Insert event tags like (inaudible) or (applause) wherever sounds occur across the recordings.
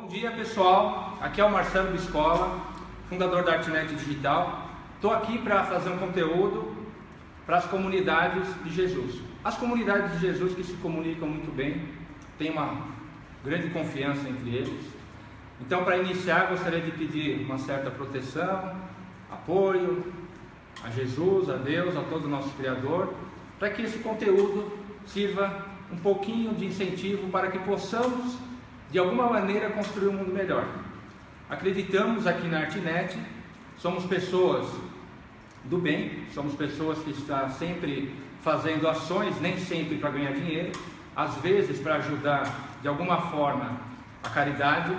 Bom dia pessoal, aqui é o Marcelo Biscola, fundador da Artnet Digital. Estou aqui para fazer um conteúdo para as comunidades de Jesus. As comunidades de Jesus que se comunicam muito bem, têm uma grande confiança entre eles. Então, para iniciar, gostaria de pedir uma certa proteção, apoio a Jesus, a Deus, a todo o nosso Criador, para que esse conteúdo sirva um pouquinho de incentivo para que possamos, de alguma maneira, construir um mundo melhor. Acreditamos aqui na Artnet, somos pessoas do bem, somos pessoas que estão sempre fazendo ações, nem sempre para ganhar dinheiro, às vezes para ajudar de alguma forma a caridade,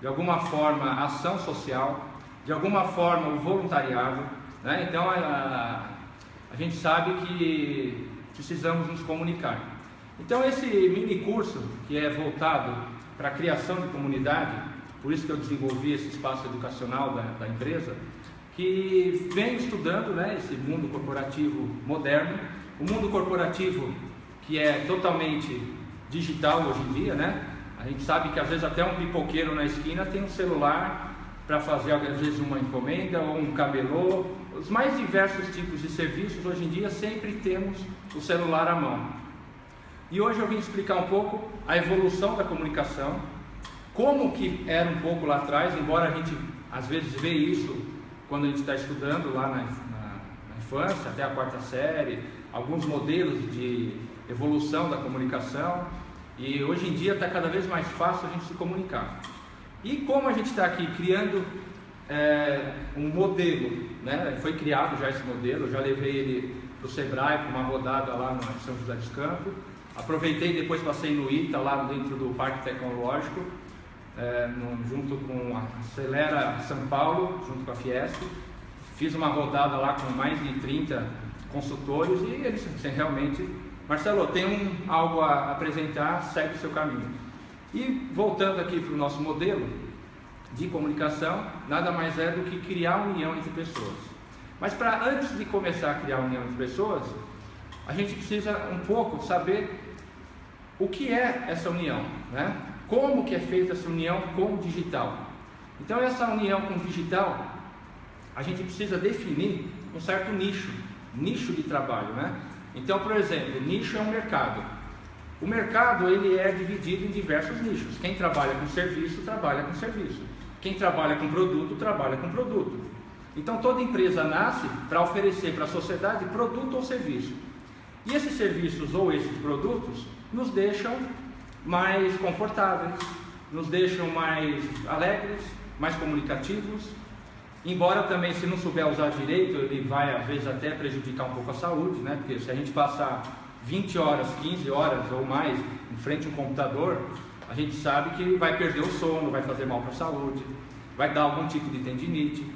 de alguma forma a ação social, de alguma forma o voluntariado. Né? Então a, a gente sabe que precisamos nos comunicar. Então esse mini curso que é voltado para a criação de comunidade, por isso que eu desenvolvi esse espaço educacional da, da empresa, que vem estudando né, esse mundo corporativo moderno, o mundo corporativo que é totalmente digital hoje em dia, né? A gente sabe que às vezes até um pipoqueiro na esquina tem um celular para fazer às vezes uma encomenda ou um cabelô, os mais diversos tipos de serviços hoje em dia sempre temos o celular à mão. E hoje eu vim explicar um pouco a evolução da comunicação, como que era um pouco lá atrás, embora a gente às vezes vê isso quando a gente está estudando lá na, na, na infância, até a quarta série, alguns modelos de evolução da comunicação e hoje em dia está cada vez mais fácil a gente se comunicar. E como a gente está aqui criando é, um modelo, né? foi criado já esse modelo, eu já levei ele para o Sebrae para uma rodada lá no São José dos Campos, aproveitei depois passei no ITA lá dentro do Parque Tecnológico, é, no, junto com a Acelera São Paulo, junto com a Fiesp, fiz uma rodada lá com mais de 30 consultores e eles realmente Marcelo, tem um, algo a apresentar, segue o seu caminho. E voltando aqui para o nosso modelo de comunicação, nada mais é do que criar união entre pessoas. Mas para antes de começar a criar união entre pessoas, a gente precisa um pouco saber o que é essa união, né? Como que é feita essa união com o digital? Então essa união com o digital, a gente precisa definir um certo nicho, nicho de trabalho, né? Então, por exemplo, nicho é um mercado. O mercado ele é dividido em diversos nichos. Quem trabalha com serviço, trabalha com serviço. Quem trabalha com produto, trabalha com produto. Então, toda empresa nasce para oferecer para a sociedade produto ou serviço. E esses serviços ou esses produtos nos deixam mais confortáveis, nos deixam mais alegres, mais comunicativos, Embora também, se não souber usar direito, ele vai às vezes até prejudicar um pouco a saúde, né? Porque se a gente passar 20 horas, 15 horas ou mais em frente a um computador, a gente sabe que vai perder o sono, vai fazer mal para a saúde, vai dar algum tipo de tendinite.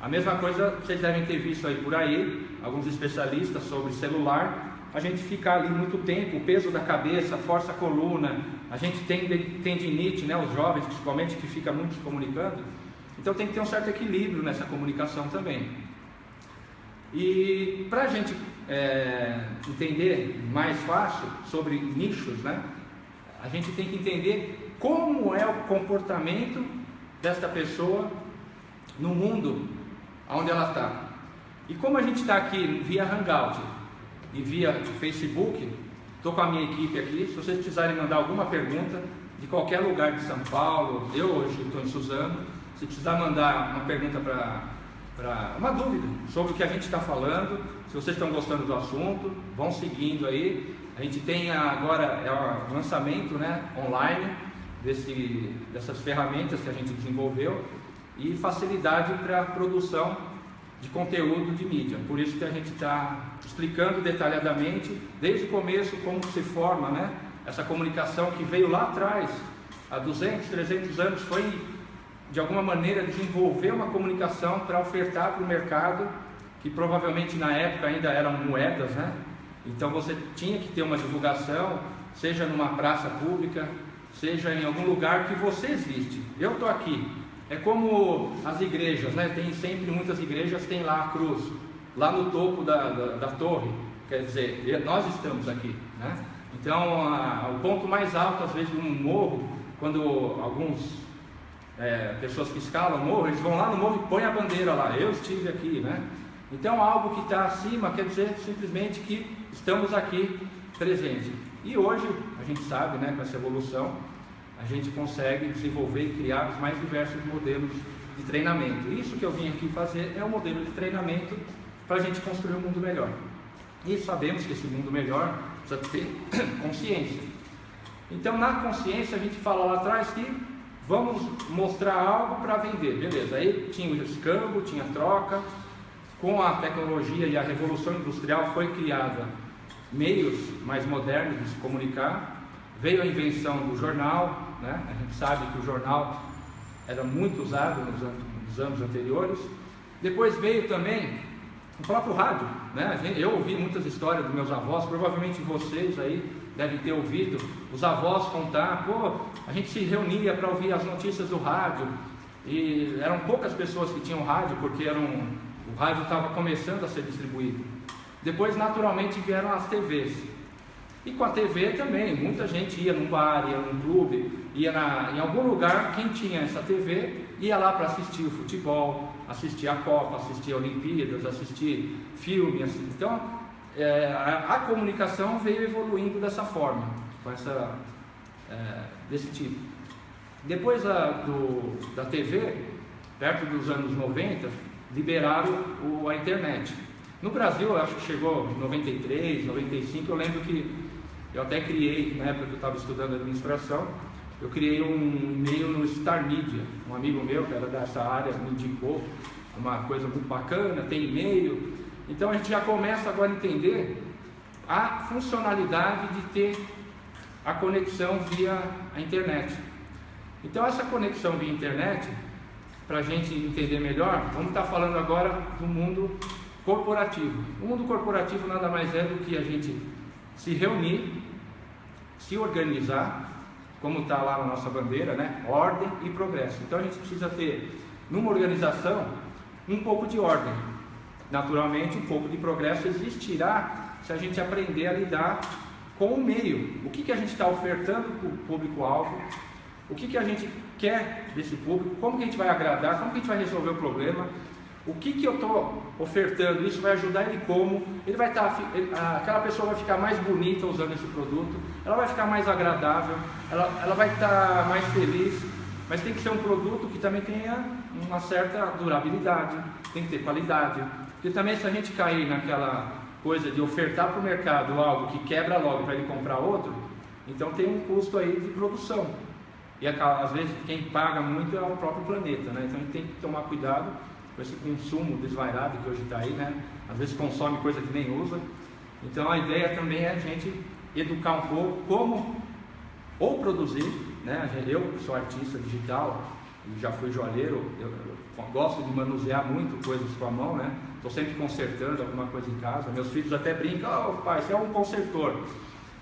A mesma coisa vocês devem ter visto aí por aí, alguns especialistas sobre celular. A gente fica ali muito tempo, o peso da cabeça, força a coluna, a gente tem tendinite, né? Os jovens principalmente que fica muito se comunicando então tem que ter um certo equilíbrio nessa comunicação também. E para a gente é, entender mais fácil sobre nichos, né, a gente tem que entender como é o comportamento desta pessoa no mundo onde ela está. E como a gente está aqui via Hangout e via Facebook, estou com a minha equipe aqui, se vocês precisarem mandar alguma pergunta de qualquer lugar de São Paulo, eu hoje estou em Suzano, se precisar mandar uma pergunta para uma dúvida sobre o que a gente está falando, se vocês estão gostando do assunto, vão seguindo aí. A gente tem agora é o lançamento né, online desse, dessas ferramentas que a gente desenvolveu e facilidade para a produção de conteúdo de mídia. Por isso que a gente está explicando detalhadamente, desde o começo, como se forma né, essa comunicação que veio lá atrás, há 200, 300 anos, foi de alguma maneira desenvolver uma comunicação para ofertar para o mercado, que provavelmente na época ainda eram moedas, né? Então você tinha que ter uma divulgação, seja numa praça pública, seja em algum lugar que você existe. Eu estou aqui. É como as igrejas, né? Tem sempre muitas igrejas tem lá a cruz, lá no topo da, da, da torre. Quer dizer, nós estamos aqui, né? Então, a, o ponto mais alto às vezes de um morro, quando alguns é, pessoas que escalam morro, eles vão lá no morro e põem a bandeira lá, eu estive aqui, né? Então algo que está acima quer dizer simplesmente que estamos aqui presentes. E hoje, a gente sabe, né, com essa evolução, a gente consegue desenvolver e criar os mais diversos modelos de treinamento. Isso que eu vim aqui fazer é um modelo de treinamento para a gente construir um mundo melhor. E sabemos que esse mundo melhor precisa ter (coughs) consciência. Então, na consciência, a gente fala lá atrás que vamos mostrar algo para vender, beleza? Aí tinha o escambo, tinha troca. Com a tecnologia e a revolução industrial foi criada meios mais modernos de se comunicar. Veio a invenção do jornal, né? a gente sabe que o jornal era muito usado nos anos, nos anos anteriores. Depois veio também o próprio rádio. Né? Eu ouvi muitas histórias dos meus avós, provavelmente vocês aí devem ter ouvido os avós contar, pô, a gente se reunia para ouvir as notícias do rádio e eram poucas pessoas que tinham rádio porque eram, o rádio estava começando a ser distribuído. Depois, naturalmente, vieram as TVs. E com a TV também, muita gente ia num bar, ia num clube, ia na, em algum lugar, quem tinha essa TV ia lá para assistir o futebol, assistir a Copa, assistir a Olimpíadas, assistir filme. Assim. Então, é, a, a, comunicação veio evoluindo dessa forma, com essa, é, desse tipo. Depois a, do, da TV, perto dos anos 90, liberaram o, a internet. No Brasil, acho que chegou em 93, 95, eu lembro que eu até criei, na época que eu estava estudando administração, eu criei um e-mail no Star Media. Um amigo meu, que era dessa área, me indicou uma coisa muito bacana, tem e-mail. Então a gente já começa agora a entender a funcionalidade de ter a conexão via a internet. Então essa conexão via internet, para a gente entender melhor, vamos estar tá falando agora do mundo corporativo. O mundo corporativo nada mais é do que a gente se reunir, se organizar, como está lá na nossa bandeira, né? Ordem e progresso. Então a gente precisa ter, numa organização, um pouco de ordem. Naturalmente, um pouco de progresso existirá se a gente aprender a lidar com o meio. O que, que a gente está ofertando para o público-alvo? O que, que a gente quer desse público? Como que a gente vai agradar? Como que a gente vai resolver o problema? O que, que eu estou ofertando? Isso vai ajudar ele como? Ele vai estar, tá, aquela pessoa vai ficar mais bonita usando esse produto, ela vai ficar mais agradável, ela, ela vai estar tá mais feliz, mas tem que ser um produto que também tenha uma certa durabilidade, tem que ter qualidade. Porque também se a gente cair naquela coisa de ofertar para o mercado algo que quebra logo para ele comprar outro, então tem um custo aí de produção. E às vezes quem paga muito é o próprio planeta, né? Então a gente tem que tomar cuidado com esse consumo desvairado que hoje está aí, né? Às vezes consome coisa que nem usa. Então a ideia também é a gente educar um pouco como ou produzir, né? Eu sou artista digital, já fui joalheiro, eu, eu gosto de manusear muito coisas com a mão, né? Estou sempre consertando alguma coisa em casa. Meus filhos até brincam, oh, pai, você é um consertor.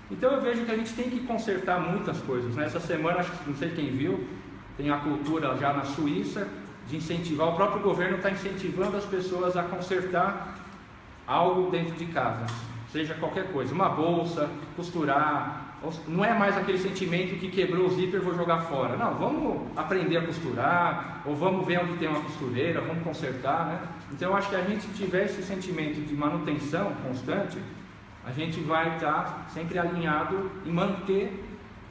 Então eu vejo que a gente tem que consertar muitas coisas. Né? Essa semana, acho que não sei quem viu, tem a cultura já na Suíça, de incentivar, o próprio governo está incentivando as pessoas a consertar algo dentro de casa, seja qualquer coisa, uma bolsa, costurar, não é mais aquele sentimento que quebrou o zíper vou jogar fora. Não, vamos aprender a costurar, ou vamos ver onde tem uma costureira, vamos consertar, né? Então eu acho que a gente tiver esse sentimento de manutenção constante, a gente vai estar sempre alinhado em manter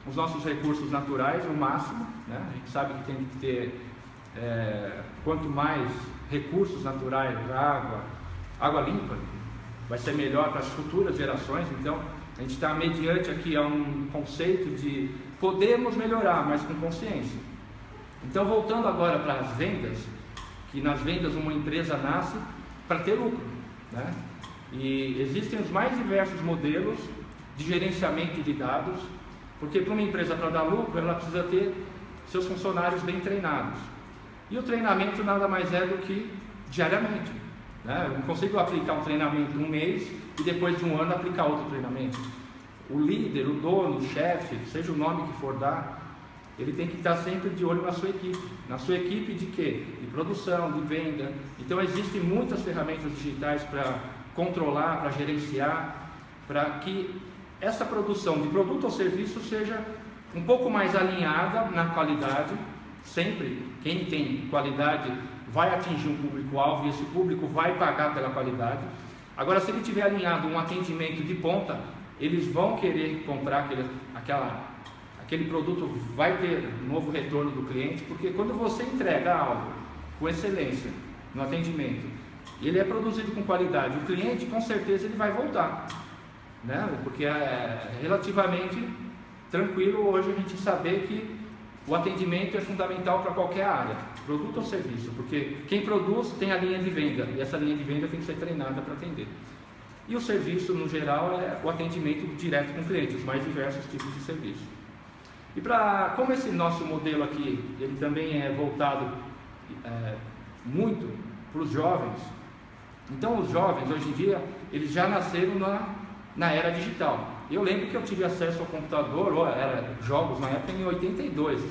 os nossos recursos naturais o máximo, né? A gente sabe que tem que ter é, quanto mais recursos naturais, água, água limpa, vai ser melhor para as futuras gerações. Então, a gente está mediante aqui a um conceito de podemos melhorar, mas com consciência. Então, voltando agora para as vendas, que nas vendas uma empresa nasce para ter lucro, né? E existem os mais diversos modelos de gerenciamento de dados, porque para uma empresa para dar lucro, ela precisa ter seus funcionários bem treinados. E o treinamento nada mais é do que diariamente. Né? Eu não consigo aplicar um treinamento um mês e depois de um ano aplicar outro treinamento. O líder, o dono, o chefe, seja o nome que for dar, ele tem que estar sempre de olho na sua equipe. Na sua equipe de quê? De produção, de venda. Então existem muitas ferramentas digitais para controlar, para gerenciar, para que essa produção de produto ou serviço seja um pouco mais alinhada na qualidade Sempre quem tem qualidade vai atingir um público-alvo e esse público vai pagar pela qualidade. Agora, se ele tiver alinhado um atendimento de ponta, eles vão querer comprar aquele, aquela, aquele produto, vai ter novo retorno do cliente, porque quando você entrega algo com excelência no atendimento, ele é produzido com qualidade, o cliente com certeza ele vai voltar, né? porque é relativamente tranquilo hoje a gente saber que o atendimento é fundamental para qualquer área, produto ou serviço, porque quem produz tem a linha de venda e essa linha de venda tem que ser treinada para atender. E o serviço, no geral, é o atendimento direto com o cliente, os mais diversos tipos de serviço. E para, como esse nosso modelo aqui, ele também é voltado é, muito para os jovens, então os jovens hoje em dia, eles já nasceram na, na era digital. Eu lembro que eu tive acesso ao computador, ó, era jogos na época em 82,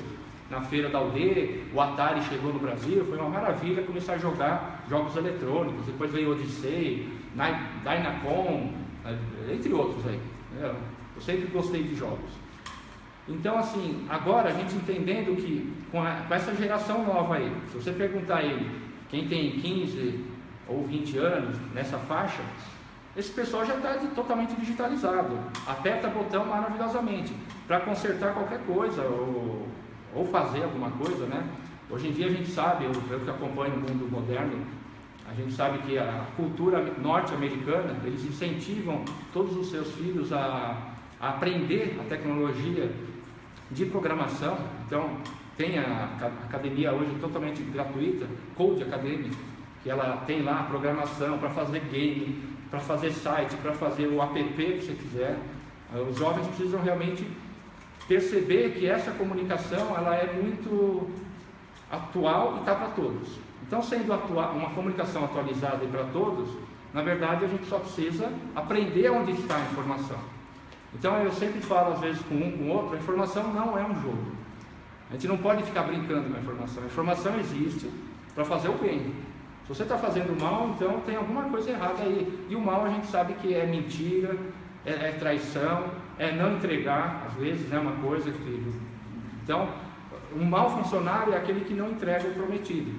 na feira da aldeia, o Atari chegou no Brasil, foi uma maravilha começar a jogar jogos eletrônicos, depois veio Odyssey, Dynacon, entre outros aí. Eu sempre gostei de jogos. Então, assim, agora a gente entendendo que com, a, com essa geração nova aí, se você perguntar ele, quem tem 15 ou 20 anos nessa faixa, esse pessoal já está totalmente digitalizado. Aperta botão maravilhosamente para consertar qualquer coisa ou, ou fazer alguma coisa, né? Hoje em dia a gente sabe, eu, eu que acompanho o mundo moderno, a gente sabe que a cultura norte-americana, eles incentivam todos os seus filhos a, a, aprender a tecnologia de programação. Então, tem a, academia hoje totalmente gratuita, Code Academy, que ela tem lá programação para fazer game, para fazer site, para fazer o app que você quiser. Eh, os jovens precisam realmente perceber que essa comunicação ela é muito atual e está para todos. Então, sendo uma comunicação atualizada e para todos, na verdade a gente só precisa aprender onde está a informação. Então eu sempre falo às vezes com um com outro, a informação não é um jogo. A gente não pode ficar brincando com a informação. A informação existe para fazer o bem. Se você está fazendo mal, então tem alguma coisa errada aí. E o mal a gente sabe que é mentira, é, é traição, é não entregar, às vezes é uma coisa que. Então, um mau funcionário é aquele que não entrega o prometido.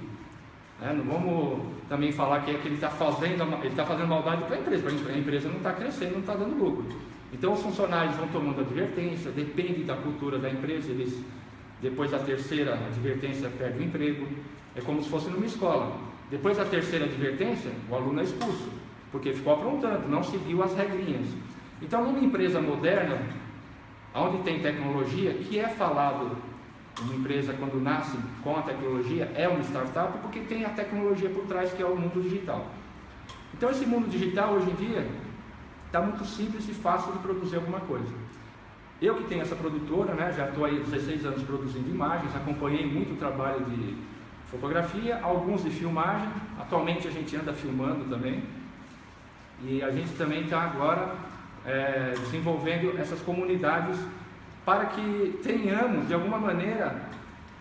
É, não vamos também falar que é que ele está fazendo, ele está fazendo maldade para a empresa, a empresa não está crescendo, não está dando lucro. Então os funcionários vão tomando advertência, depende da cultura da empresa, eles depois da terceira advertência perdem o emprego. É como se fosse numa escola. Depois da terceira advertência, o aluno é expulso, porque ficou aprontando, não seguiu as regrinhas. Então, numa empresa moderna, onde tem tecnologia, que é falado, uma empresa quando nasce com a tecnologia é uma startup, porque tem a tecnologia por trás que é o mundo digital. Então, esse mundo digital hoje em dia está muito simples e fácil de produzir alguma coisa. Eu que tenho essa produtora, né, já estou aí 16 anos produzindo imagens, acompanhei muito o trabalho de fotografia, alguns de filmagem. Atualmente a gente anda filmando também. E a gente também está agora é, desenvolvendo essas comunidades para que tenhamos, de alguma maneira,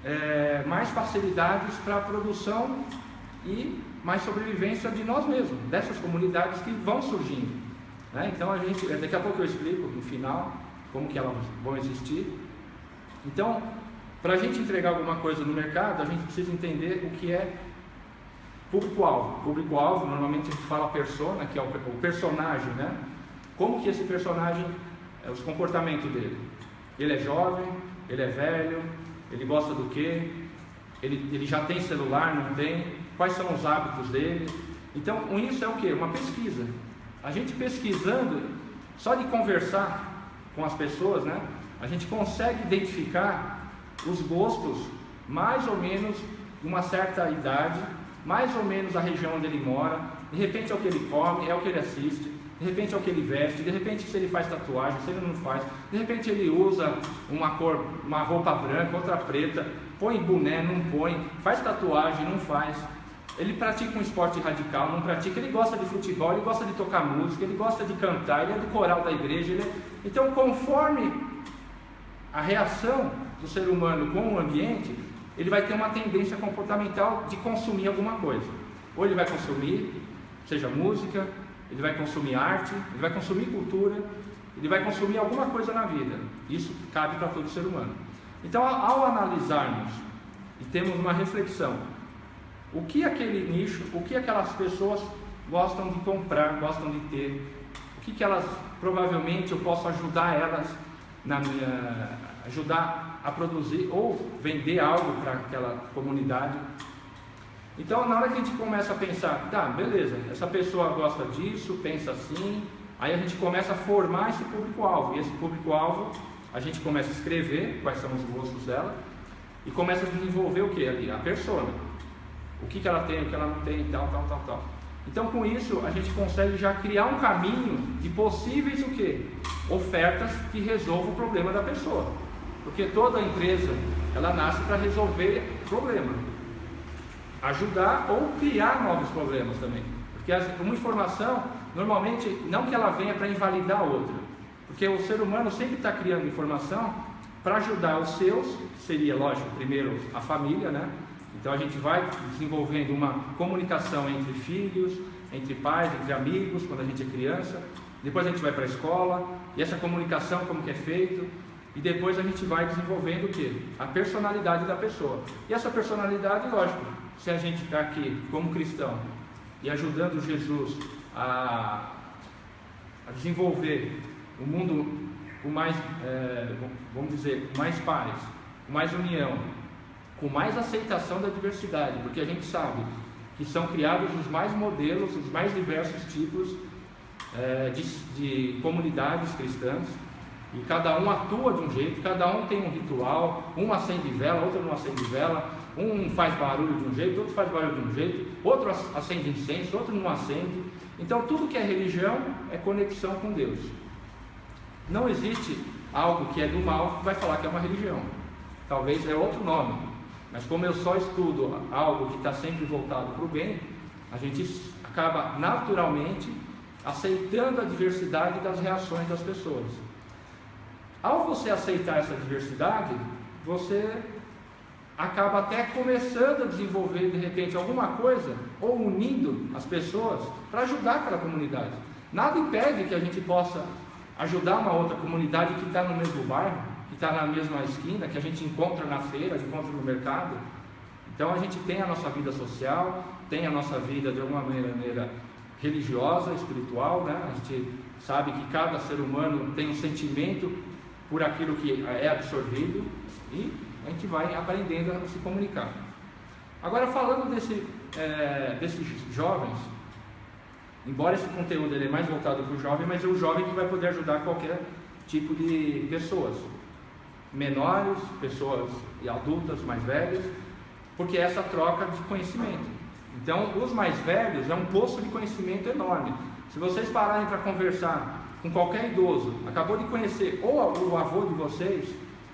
é, mais facilidades para a produção e mais sobrevivência de nós mesmos, dessas comunidades que vão surgindo. Né? Então a gente, daqui a pouco eu explico no final como que elas vão existir. Então, para a gente entregar alguma coisa no mercado, a gente precisa entender o que é público-alvo. Público-alvo, normalmente a gente fala persona, que é o, personagem, né? Como que esse personagem, é os comportamentos dele? Ele é jovem, ele é velho, ele gosta do quê? Ele, ele já tem celular, não tem? Quais são os hábitos dele? Então, isso é o que? Uma pesquisa. A gente pesquisando, só de conversar com as pessoas, né? A gente consegue identificar os gostos mais ou menos uma certa idade, mais ou menos a região onde ele mora, de repente é o que ele come, é o que ele assiste, de repente é o que ele veste, de repente se ele faz tatuagem, se ele não faz, de repente ele usa uma cor, uma roupa branca, outra preta, põe boné, não põe, faz tatuagem, não faz. Ele pratica um esporte radical, não pratica, ele gosta de futebol, ele gosta de tocar música, ele gosta de cantar, ele é do coral da igreja. É... Então, conforme a reação do ser humano com o ambiente, ele vai ter uma tendência comportamental de consumir alguma coisa. Ou ele vai consumir, seja música, ele vai consumir arte, ele vai consumir cultura, ele vai consumir alguma coisa na vida. Isso cabe para todo ser humano. Então, ao analisarmos e temos uma reflexão. O que aquele nicho, o que aquelas pessoas gostam de comprar, gostam de ter, o que, que elas provavelmente eu posso ajudar elas na minha ajudar a produzir ou vender algo para aquela comunidade. Então, na hora que a gente começa a pensar, tá, beleza, essa pessoa gosta disso, pensa assim, aí a gente começa a formar esse público-alvo. E esse público-alvo, a gente começa a escrever quais são os gostos dela e começa a desenvolver o que ali? A persona. O que, que ela tem, o que ela não tem, tal, tal, tal, tal. Então, com isso, a gente consegue já criar um caminho de possíveis o quê? Ofertas que resolvam o problema da pessoa. Porque toda empresa, ela nasce para resolver problema. Ajudar ou criar novos problemas também. Porque uma informação, normalmente, não que ela venha para invalidar a outra. Porque o ser humano sempre está criando informação para ajudar os seus, seria lógico, primeiro a família, né? Então a gente vai desenvolvendo uma comunicação entre filhos, entre pais, entre amigos, quando a gente é criança. Depois a gente vai para a escola, e essa comunicação como que é feito, e depois a gente vai desenvolvendo o que? A personalidade da pessoa. E essa personalidade, lógico, se a gente está aqui como cristão e ajudando Jesus a, a desenvolver o um mundo com mais, é, vamos dizer, com mais paz, com mais união, com mais aceitação da diversidade, porque a gente sabe que são criados os mais modelos, os mais diversos tipos é, de, de comunidades cristãs, e cada um atua de um jeito, cada um tem um ritual, um acende vela, outro não acende vela, um faz barulho de um jeito, outro faz barulho de um jeito, outro acende incenso, outro não acende. Então tudo que é religião é conexão com Deus. Não existe algo que é do mal que vai falar que é uma religião. Talvez é outro nome, mas como eu só estudo algo que está sempre voltado para o bem, a gente acaba naturalmente aceitando a diversidade das reações das pessoas. Ao você aceitar essa diversidade, você acaba até começando a desenvolver de repente alguma coisa ou unindo as pessoas para ajudar aquela comunidade. Nada impede que a gente possa ajudar uma outra comunidade que está no mesmo bairro, que está na mesma esquina, que a gente encontra na feira, encontra no mercado. Então a gente tem a nossa vida social, tem a nossa vida de alguma maneira religiosa, espiritual, né? A gente sabe que cada ser humano tem um sentimento por aquilo que é absorvido e a gente vai aprendendo a se comunicar. Agora falando desse, é, desses jovens, embora esse conteúdo ele é mais voltado para o jovem, mas é o jovem que vai poder ajudar qualquer tipo de pessoas menores, pessoas adultas mais velhas, porque é essa troca de conhecimento. Então, os mais velhos é um poço de conhecimento enorme. Se vocês pararem para conversar com qualquer idoso, acabou de conhecer ou o avô de vocês,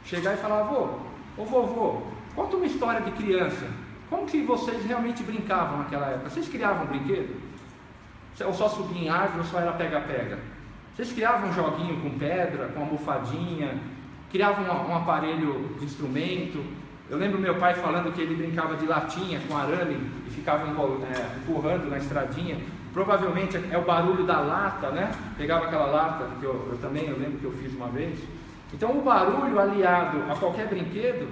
chegar e falar: avô, ô vovô, conta uma história de criança. Como que vocês realmente brincavam naquela época? Vocês criavam brinquedo? Ou só subia em árvore ou só era pega-pega? Vocês criavam um joguinho com pedra, com almofadinha, criava um, um aparelho de instrumento. Eu lembro meu pai falando que ele brincava de latinha com arame e ficava é, empurrando na estradinha. Provavelmente é o barulho da lata, né? Pegava aquela lata, que eu, eu também eu lembro que eu fiz uma vez. Então o barulho aliado a qualquer brinquedo,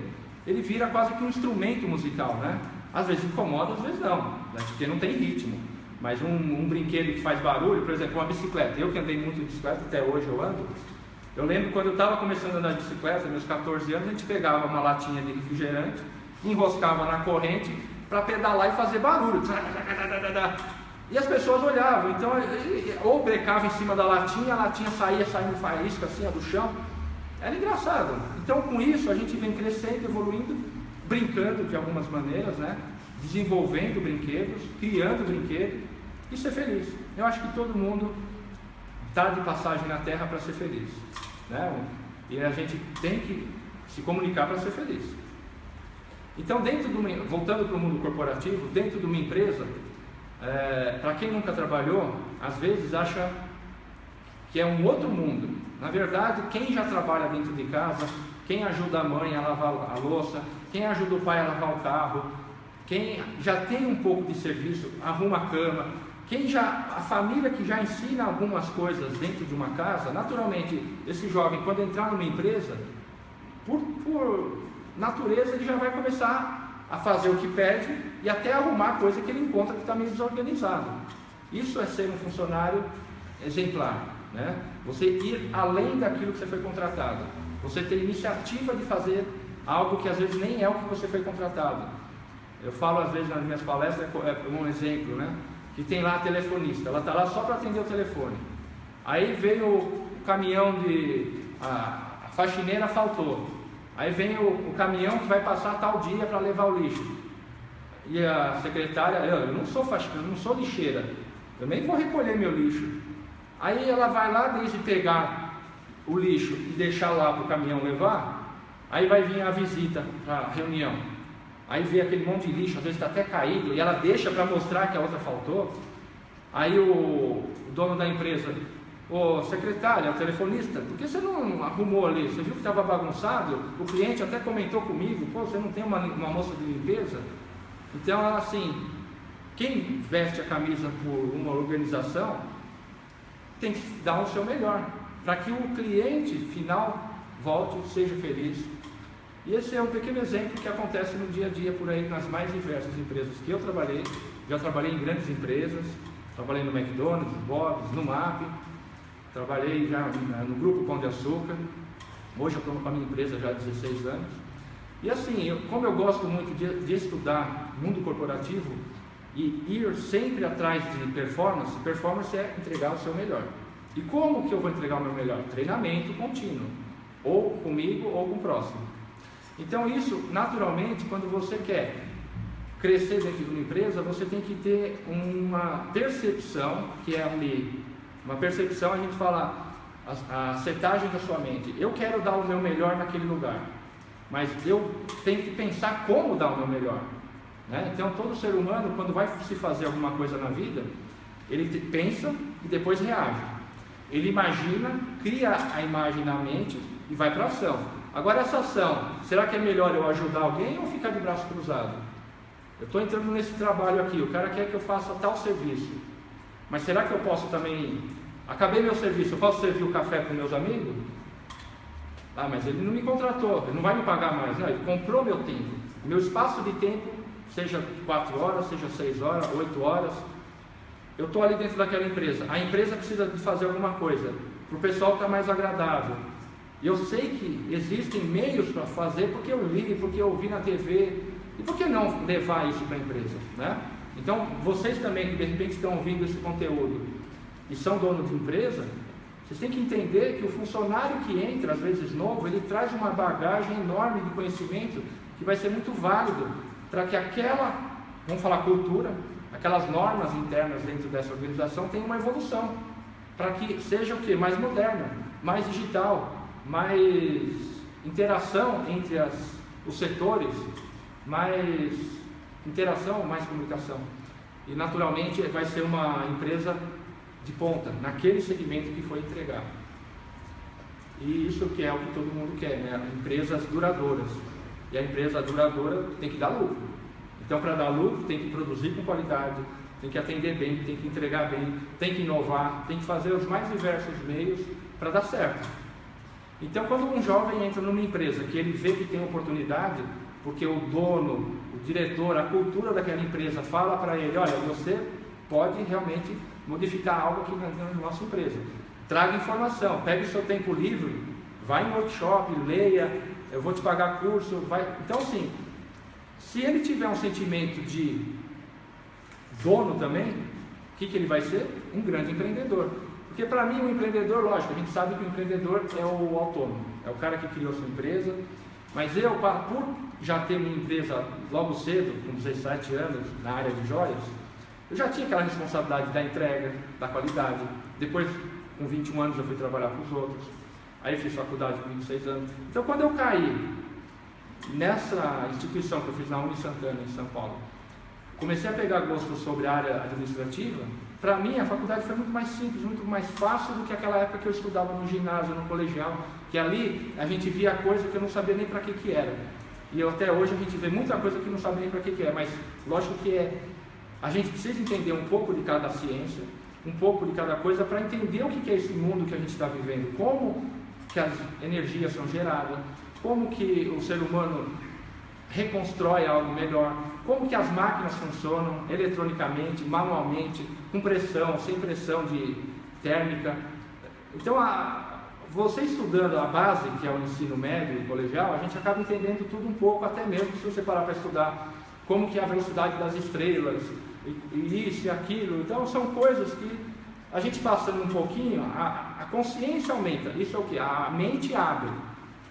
ele vira quase que um instrumento musical, né? Às vezes incomoda, às vezes não, né? porque não tem ritmo. Mas um, um, brinquedo que faz barulho, por exemplo, uma bicicleta. Eu que andei muito de bicicleta, até hoje eu ando. Eu lembro quando eu estava começando a andar de bicicleta, meus 14 anos, a gente pegava uma latinha de refrigerante, enroscava na corrente para pedalar e fazer barulho. E as pessoas olhavam, então, ou brecava em cima da latinha, a latinha saía saindo faísca assim, do chão. Era engraçado. Então, com isso, a gente vem crescendo, evoluindo, brincando de algumas maneiras, né? desenvolvendo brinquedos, criando brinquedos e ser feliz. Eu acho que todo mundo está de passagem na Terra para ser feliz. Né? E a gente tem que se comunicar para ser feliz. Então, dentro do, voltando para o mundo corporativo, dentro de uma empresa, é, para quem nunca trabalhou, às vezes acha que é um outro mundo. Na verdade, quem já trabalha dentro de casa, quem ajuda a mãe a lavar a louça, quem ajuda o pai a lavar o carro, quem já tem um pouco de serviço, arruma a cama, quem já, a família que já ensina algumas coisas dentro de uma casa, naturalmente, esse jovem, quando entrar numa empresa, por, por natureza, ele já vai começar a fazer o que pede e até arrumar coisa que ele encontra que está meio desorganizado. Isso é ser um funcionário exemplar, né? Você ir além daquilo que você foi contratado. Você ter iniciativa de fazer algo que às vezes nem é o que você foi contratado. Eu falo às vezes nas minhas palestras, é, é um exemplo, né? Que tem lá a telefonista, ela está lá só para atender o telefone. Aí veio o caminhão de. A, a faxineira faltou. Aí vem o, o, caminhão que vai passar tal dia para levar o lixo. E a secretária, eu, eu não sou faxineira, eu não sou lixeira, eu nem vou recolher meu lixo. Aí ela vai lá, desde pegar o lixo e deixar lá para o caminhão levar, aí vai vir a visita para a reunião. Aí vê aquele monte de lixo, às vezes está até caído, e ela deixa para mostrar que a outra faltou. Aí o, o dono da empresa, ô secretária, telefonista, por que você não arrumou ali? Você viu que estava bagunçado? O cliente até comentou comigo, pô, você não tem uma, uma moça de limpeza? Então, assim, quem veste a camisa por uma organização tem que dar o seu melhor, para que o cliente final volte, seja feliz. E esse é um pequeno exemplo que acontece no dia a dia por aí nas mais diversas empresas que eu trabalhei. Já trabalhei em grandes empresas, trabalhei no McDonald's, no Bob's, no MAP, trabalhei já no Grupo Pão de Açúcar. Hoje eu estou com a minha empresa já há 16 anos. E assim, eu, como eu gosto muito de, de estudar mundo corporativo, e ir sempre atrás de performance, performance é entregar o seu melhor. E como que eu vou entregar o meu melhor? Treinamento contínuo, ou comigo ou com o próximo. Então isso, naturalmente, quando você quer crescer dentro de uma empresa, você tem que ter uma percepção, que é ali, uma percepção, a gente fala a, a setagem da sua mente. Eu quero dar o meu melhor naquele lugar, mas eu tenho que pensar como dar o meu melhor. Né? Então, todo ser humano, quando vai se fazer alguma coisa na vida, ele pensa e depois reage. Ele imagina, cria a imagem na mente e vai para a ação. Agora, essa ação, será que é melhor eu ajudar alguém ou ficar de braço cruzado? Eu estou entrando nesse trabalho aqui, o cara quer que eu faça tal serviço, mas será que eu posso também. Acabei meu serviço, eu posso servir o café para meus amigos? Ah, mas ele não me contratou, ele não vai me pagar mais. Não, ele comprou meu tempo. Meu espaço de tempo seja 4 horas, seja 6 horas, 8 horas. Eu estou ali dentro daquela empresa. A empresa precisa de fazer alguma coisa para o pessoal estar tá mais agradável. E eu sei que existem meios para fazer porque eu li, porque eu vi na TV. E por que não levar isso para a empresa? Né? Então, vocês também que de repente estão ouvindo esse conteúdo e são donos de empresa, vocês têm que entender que o funcionário que entra, às vezes novo, ele traz uma bagagem enorme de conhecimento que vai ser muito válido para que aquela, vamos falar cultura, aquelas normas internas dentro dessa organização tenham uma evolução, para que seja o que? Mais moderna, mais digital, mais interação entre as, os setores, mais interação, mais comunicação. E naturalmente vai ser uma empresa de ponta, naquele segmento que foi entregar. E isso que é o que todo mundo quer, né? Empresas duradouras. E a empresa duradoura tem que dar lucro. Então, para dar lucro, tem que produzir com qualidade, tem que atender bem, tem que entregar bem, tem que inovar, tem que fazer os mais diversos meios para dar certo. Então, quando um jovem entra numa empresa que ele vê que tem oportunidade, porque o dono, o diretor, a cultura daquela empresa fala para ele: olha, você pode realmente modificar algo aqui na, na nossa empresa. Traga informação, pegue o seu tempo livre, vá em workshop, leia, eu vou te pagar curso, vai. Então assim, se ele tiver um sentimento de dono também, o que, que ele vai ser? Um grande empreendedor. Porque para mim o um empreendedor, lógico, a gente sabe que o empreendedor é o autônomo, é o cara que criou sua empresa, mas eu, por já ter minha empresa logo cedo, com 17 anos, na área de joias, eu já tinha aquela responsabilidade da entrega, da qualidade. Depois, com 21 anos, eu fui trabalhar com os outros. Aí fiz faculdade com 26 anos. Então quando eu caí nessa instituição que eu fiz na Uni Santana, em São Paulo, comecei a pegar gosto sobre a área administrativa, para mim a faculdade foi muito mais simples, muito mais fácil do que aquela época que eu estudava no ginásio, no colegial, que ali a gente via coisa que eu não sabia nem para que que era. E até hoje a gente vê muita coisa que não sabe nem para que que é, mas lógico que é a gente precisa entender um pouco de cada ciência, um pouco de cada coisa para entender o que é esse mundo que a gente está vivendo, como que as energias são geradas, como que o ser humano reconstrói algo melhor, como que as máquinas funcionam eletronicamente, manualmente, com pressão, sem pressão de térmica. Então, a, você estudando a base, que é o ensino médio e colegial, a gente acaba entendendo tudo um pouco, até mesmo se você parar para estudar como que é a velocidade das estrelas, e, isso e aquilo. Então, são coisas que a gente passando um pouquinho, a, a consciência aumenta. Isso é o que? A mente abre.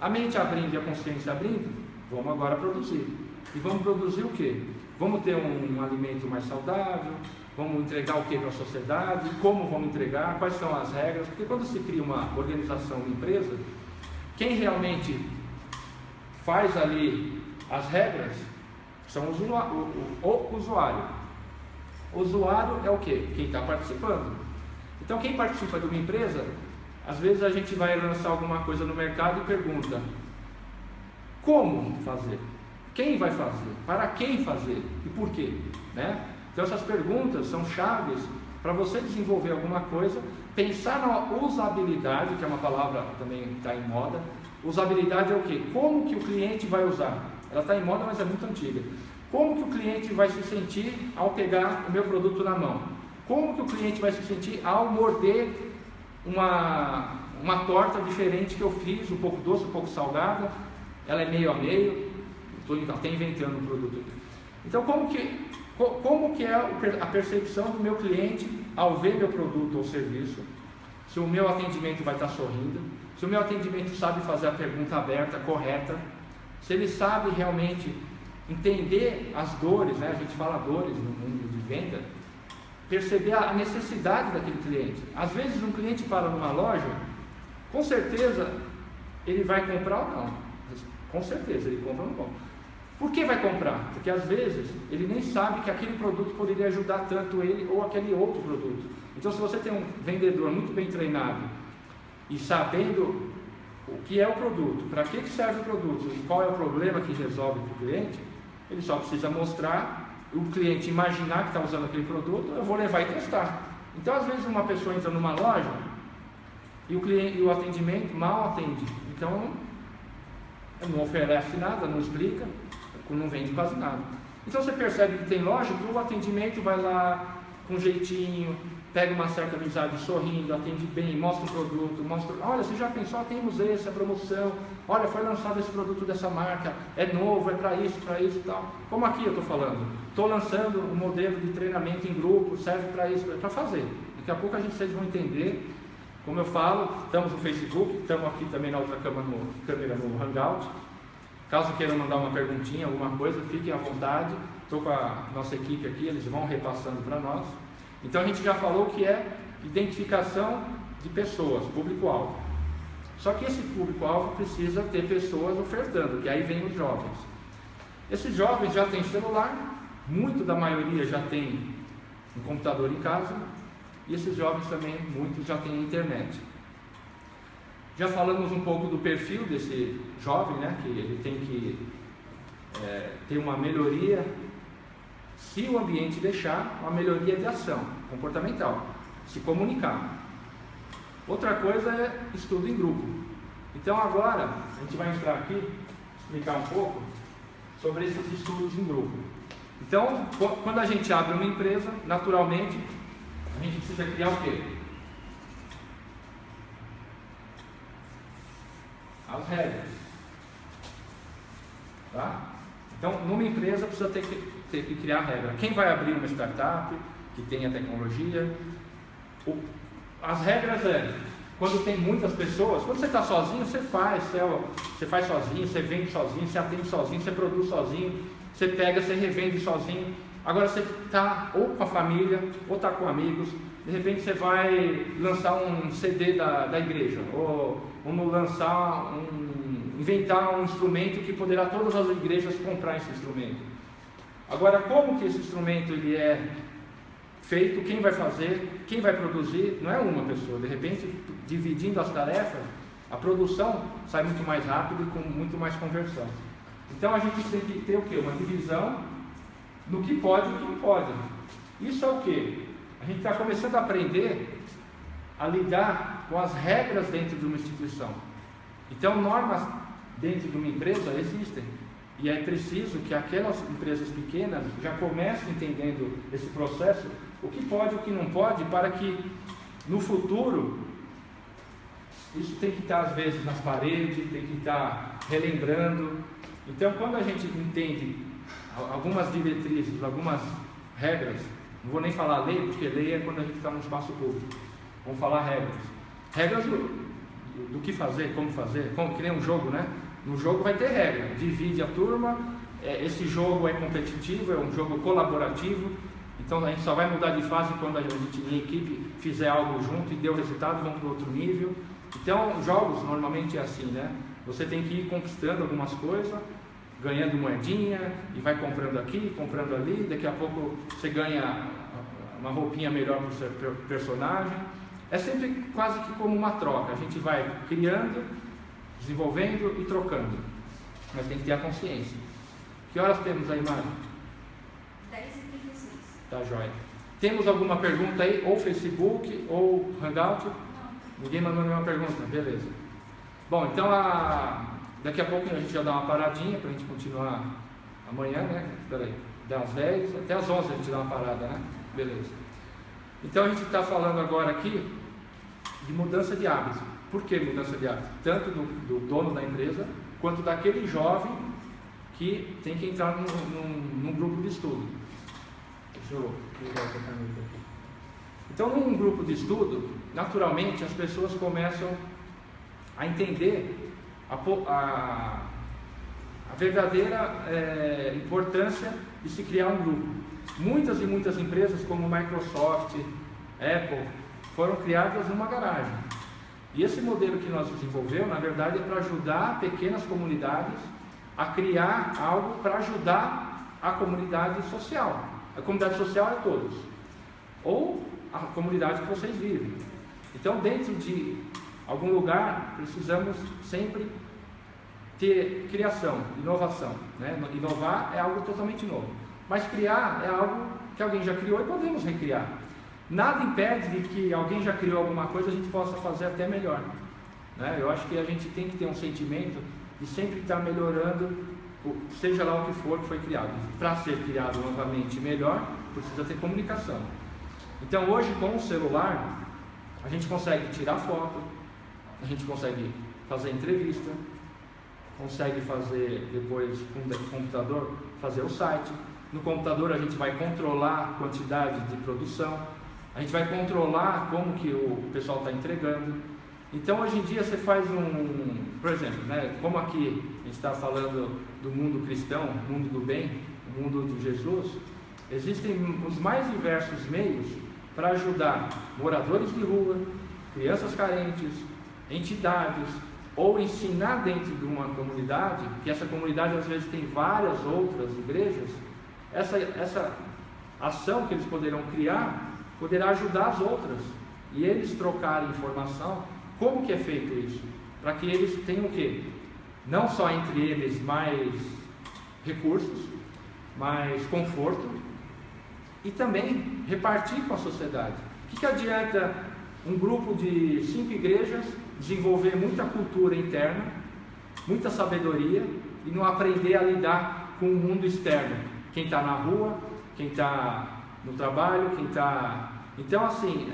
A mente abrindo e a consciência abrindo, vamos agora produzir. E vamos produzir o quê? Vamos ter um, um alimento mais saudável, vamos entregar o que para a sociedade, como vamos entregar, quais são as regras, porque quando se cria uma organização, uma empresa, quem realmente faz ali as regras são o, o, o usuário. O usuário é o que? Quem está participando. Então quem participa de uma empresa, às vezes a gente vai lançar alguma coisa no mercado e pergunta como fazer? Quem vai fazer? Para quem fazer? E por quê? Né? Então essas perguntas são chaves para você desenvolver alguma coisa, pensar na usabilidade, que é uma palavra que também está em moda. Usabilidade é o quê? Como que o cliente vai usar? Ela está em moda, mas é muito antiga. Como que o cliente vai se sentir ao pegar o meu produto na mão? Como que o cliente vai se sentir ao morder uma, uma torta diferente que eu fiz, um pouco doce, um pouco salgada, ela é meio a meio, estou até inventando um produto aqui. Então, como que, como que é a percepção do meu cliente ao ver meu produto ou serviço? Se o meu atendimento vai estar sorrindo, se o meu atendimento sabe fazer a pergunta aberta, correta, se ele sabe realmente entender as dores, né? a gente fala dores no mundo de venda, perceber a necessidade daquele cliente. Às vezes um cliente para numa loja, com certeza ele vai comprar ou não. Com certeza ele compra ou não compra. Por que vai comprar? Porque às vezes ele nem sabe que aquele produto poderia ajudar tanto ele ou aquele outro produto. Então se você tem um vendedor muito bem treinado e sabendo o que é o produto, para que serve o produto e qual é o problema que resolve para o cliente, ele só precisa mostrar o cliente imaginar que está usando aquele produto, eu vou levar e testar. Então, às vezes, uma pessoa entra numa loja e o, cliente, e o atendimento mal atende. Então, não oferece nada, não explica, não vende quase nada. Então, você percebe que tem loja que o atendimento vai lá com jeitinho, pega uma certa amizade sorrindo, atende bem, mostra o produto, mostra, olha, você já pensou, temos esse, a promoção, olha, foi lançado esse produto dessa marca, é novo, é para isso, para isso e tal. Como aqui eu estou falando, estou lançando um modelo de treinamento em grupo, serve para isso, para fazer. Daqui a pouco a gente, vocês vão entender, como eu falo, estamos no Facebook, estamos aqui também na outra câmera no, câmera no Hangout. Caso queiram mandar uma perguntinha, alguma coisa, fiquem à vontade. Estou com a nossa equipe aqui, eles vão repassando para nós. Então a gente já falou que é identificação de pessoas, público-alvo. Só que esse público-alvo precisa ter pessoas ofertando, que aí vem os jovens. Esses jovens já têm celular, muito da maioria já tem um computador em casa, e esses jovens também, muitos já têm internet. Já falamos um pouco do perfil desse jovem, né, que ele tem que é, ter uma melhoria se o ambiente deixar, uma melhoria de ação comportamental, se comunicar. Outra coisa é estudo em grupo. Então agora a gente vai entrar aqui, explicar um pouco sobre esses estudos em grupo. Então, quando a gente abre uma empresa, naturalmente, a gente precisa criar o quê? As regras. Tá? Então, numa empresa precisa ter que ter que criar regra. Quem vai abrir uma startup que tenha tecnologia? O, as regras é quando tem muitas pessoas, quando você está sozinho, você faz, você, você, faz sozinho, você vende sozinho, você atende sozinho, você produz sozinho, você pega, você revende sozinho. Agora você está ou com a família, ou está com amigos, de repente você vai lançar um CD da, da igreja, ou, ou lançar um, inventar um instrumento que poderá todas as igrejas comprar esse instrumento. Agora, como que esse instrumento ele é feito, quem vai fazer, quem vai produzir, não é uma pessoa. De repente, dividindo as tarefas, a produção sai muito mais rápido e com muito mais conversão. Então a gente tem que ter o quê? Uma divisão no que pode e no que não pode. Isso é o que? A gente está começando a aprender a lidar com as regras dentro de uma instituição. Então normas dentro de uma empresa existem. E é preciso que aquelas empresas pequenas já comecem entendendo esse processo, o que pode e o que não pode, para que no futuro isso tem que estar às vezes nas paredes, tem que estar relembrando. Então, quando a gente entende algumas diretrizes, algumas regras, não vou nem falar lei, porque lei é quando a gente está no espaço público. Vamos falar regras. Regras do, do, que fazer, como fazer, como que nem um jogo, né? No jogo vai ter regra, divide a turma, é, esse jogo é competitivo, é um jogo colaborativo, então a gente só vai mudar de fase quando a gente em equipe fizer algo junto e deu resultado, vamos para outro nível. Então jogos normalmente é assim, né? Você tem que ir conquistando algumas coisas, ganhando moedinha e vai comprando aqui, comprando ali, daqui a pouco você ganha uma roupinha melhor para o seu personagem. É sempre quase que como uma troca, a gente vai criando, desenvolvendo e trocando. Mas tem que ter a consciência. Que horas temos aí, Mário? 10h36. Tá jóia. Temos alguma pergunta aí, ou Facebook, ou Hangout? Não. Ninguém mandou nenhuma pergunta, beleza. Bom, então a... daqui a pouco a gente já dá uma paradinha para a gente continuar amanhã, né? Peraí, das 10 até as 11 a gente dá uma parada, né? Beleza. Então a gente está falando agora aqui de mudança de hábito. Por que mudança de hábito? Tanto do, do dono da empresa, quanto daquele jovem que tem que entrar num, num, num grupo de estudo. Deixa eu ligar essa caneta aqui. Então, num grupo de estudo, naturalmente as pessoas começam a entender a, a, a verdadeira é, importância de se criar um grupo. Muitas e muitas empresas, como Microsoft, Apple, foram criadas numa garagem. E esse modelo que nós desenvolvemos, na verdade, é para ajudar pequenas comunidades a criar algo para ajudar a comunidade social. A comunidade social é todos. Ou a comunidade que vocês vivem. Então, dentro de algum lugar, precisamos sempre ter criação, inovação. Né? Inovar é algo totalmente novo. Mas criar é algo que alguém já criou e podemos recriar. Nada impede de que alguém já criou alguma coisa a gente possa fazer até melhor. Né? Eu acho que a gente tem que ter um sentimento de sempre estar melhorando, seja lá o que for que foi criado. Para ser criado novamente melhor, precisa ter comunicação. Então hoje com o celular, a gente consegue tirar foto, a gente consegue fazer entrevista, consegue fazer depois com o computador fazer o site. No computador a gente vai controlar a quantidade de produção, a gente vai controlar como que o pessoal está entregando. Então hoje em dia você faz um, por exemplo, né, como aqui a gente está falando do mundo cristão, mundo do bem, mundo de Jesus, existem os mais diversos meios para ajudar moradores de rua, crianças carentes, entidades, ou ensinar dentro de uma comunidade, que essa comunidade às vezes tem várias outras igrejas, essa, essa ação que eles poderão criar poderá ajudar as outras e eles trocarem informação. Como que é feito isso? Para que eles tenham o quê? Não só entre eles mais recursos, mais conforto e também repartir com a sociedade. O que, que adianta um grupo de cinco igrejas desenvolver muita cultura interna, muita sabedoria e não aprender a lidar com o mundo externo? Quem está na rua, quem está no trabalho, quem está. Então, assim,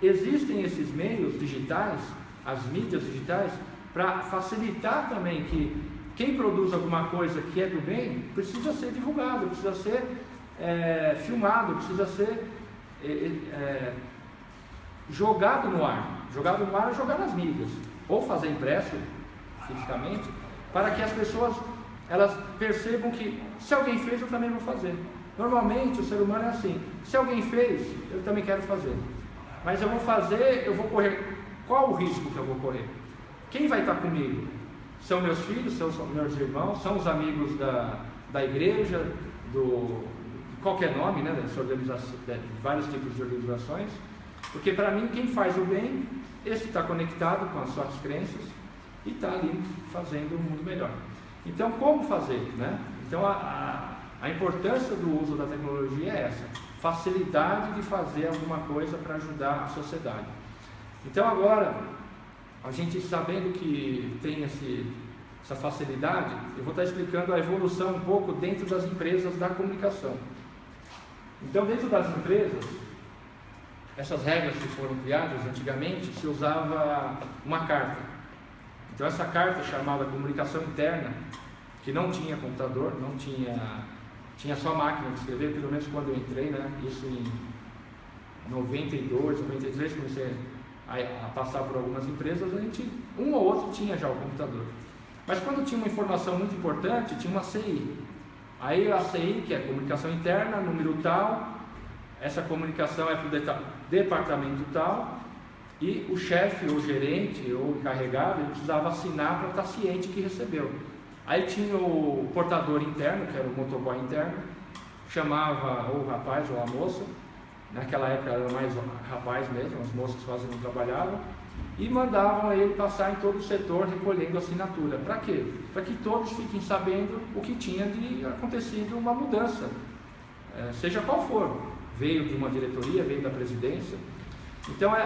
existem esses meios digitais, as mídias digitais, para facilitar também que quem produz alguma coisa que é do bem precisa ser divulgado, precisa ser é, filmado, precisa ser é, é, jogado no ar. Jogado no ar é jogar nas mídias, ou fazer impresso fisicamente, para que as pessoas elas percebam que se alguém fez, eu também vou fazer. Normalmente o ser humano é assim: se alguém fez, eu também quero fazer. Mas eu vou fazer, eu vou correr. Qual o risco que eu vou correr? Quem vai estar comigo? São meus filhos, são meus irmãos, são os amigos da, da igreja, do qualquer nome, né, dessa organização, de vários tipos de organizações. Porque para mim, quem faz o bem, esse está conectado com as suas crenças e está ali fazendo um mundo melhor. Então, como fazer? Né? Então, a, a a importância do uso da tecnologia é essa: facilidade de fazer alguma coisa para ajudar a sociedade. Então, agora, a gente sabendo que tem esse, essa facilidade, eu vou estar explicando a evolução um pouco dentro das empresas da comunicação. Então, dentro das empresas, essas regras que foram criadas antigamente, se usava uma carta. Então, essa carta chamada comunicação interna, que não tinha computador, não tinha, tinha só máquina de escrever, pelo menos quando eu entrei, né? Isso em 92, 93, comecei a, a passar por algumas empresas, a gente, um ou outro tinha já o computador. Mas quando tinha uma informação muito importante, tinha uma CI. Aí a CI, que é comunicação interna, número tal, essa comunicação é para o departamento tal, e o chefe, ou gerente, ou encarregado, ele precisava assinar para estar ciente que recebeu. Aí tinha o portador interno, que era o motoboy interno, chamava ou o rapaz ou a moça, naquela época era mais rapaz mesmo, as moças quase não trabalhavam, e mandavam ele passar em todo o setor recolhendo assinatura. Para quê? Para que todos fiquem sabendo o que tinha de acontecido uma mudança, é, seja qual for. Veio de uma diretoria, veio da presidência. Então é,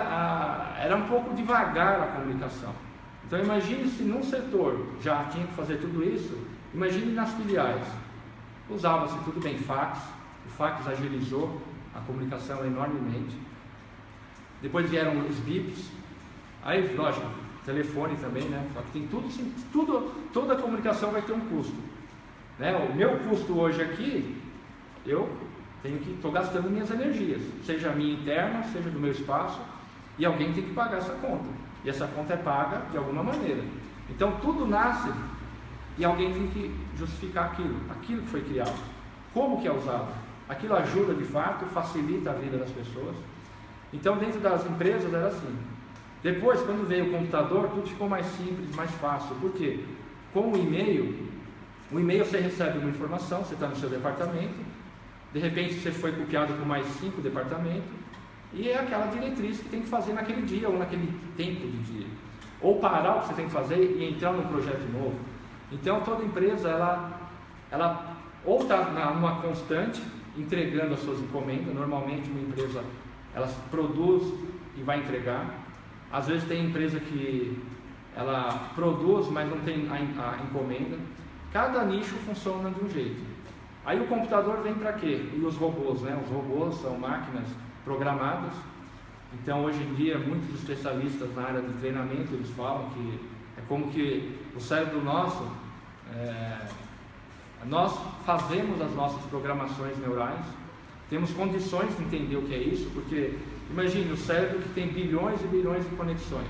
era um pouco devagar a comunicação. Então imagine se num setor já tinha que fazer tudo isso, imagine nas filiais. Usava-se tudo bem fax, o fax agilizou a comunicação enormemente. Depois vieram os bips, aí lógico, telefone também, né? Só que tem tudo, tudo toda a comunicação vai ter um custo. Né? O meu custo hoje aqui, eu tenho que estou gastando minhas energias, seja a minha interna, seja do meu espaço, e alguém tem que pagar essa conta. E essa conta é paga de alguma maneira. Então tudo nasce e alguém tem que justificar aquilo, aquilo que foi criado. Como que é usado? Aquilo ajuda de fato, facilita a vida das pessoas. Então dentro das empresas era assim. Depois, quando veio o computador, tudo ficou mais simples, mais fácil. Por quê? Com o e-mail, o e-mail você recebe uma informação, você está no seu departamento, de repente você foi copiado por mais cinco departamentos, e é aquela diretriz que tem que fazer naquele dia ou naquele tempo de dia. Ou parar o que você tem que fazer e entrar num projeto novo. Então toda empresa ela, ela ou está numa constante entregando as suas encomendas. Normalmente uma empresa ela produz e vai entregar. Às vezes tem empresa que ela produz, mas não tem a, a encomenda. Cada nicho funciona de um jeito. Aí o computador vem para quê? E os robôs, né? Os robôs são máquinas programadas. Então, hoje em dia, muitos especialistas na área de treinamento eles falam que é como que o cérebro nosso, é, nós fazemos as nossas programações neurais, temos condições de entender o que é isso, porque imagine o cérebro que tem bilhões e bilhões de conexões,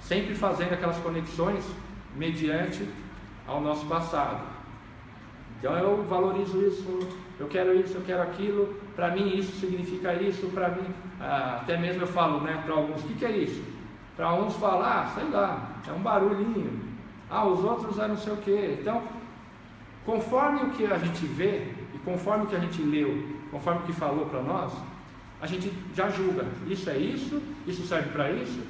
sempre fazendo aquelas conexões mediante ao nosso passado. Então eu valorizo isso, eu quero isso, eu quero aquilo, para mim isso significa isso, para mim, ah, até mesmo eu falo né, para alguns, o que, que é isso? Para uns falar, ah, sei lá, é um barulhinho, ah, os outros é não sei o que. Então, conforme o que a gente vê, e conforme o que a gente leu, conforme o que falou para nós, a gente já julga, isso é isso, isso serve para isso.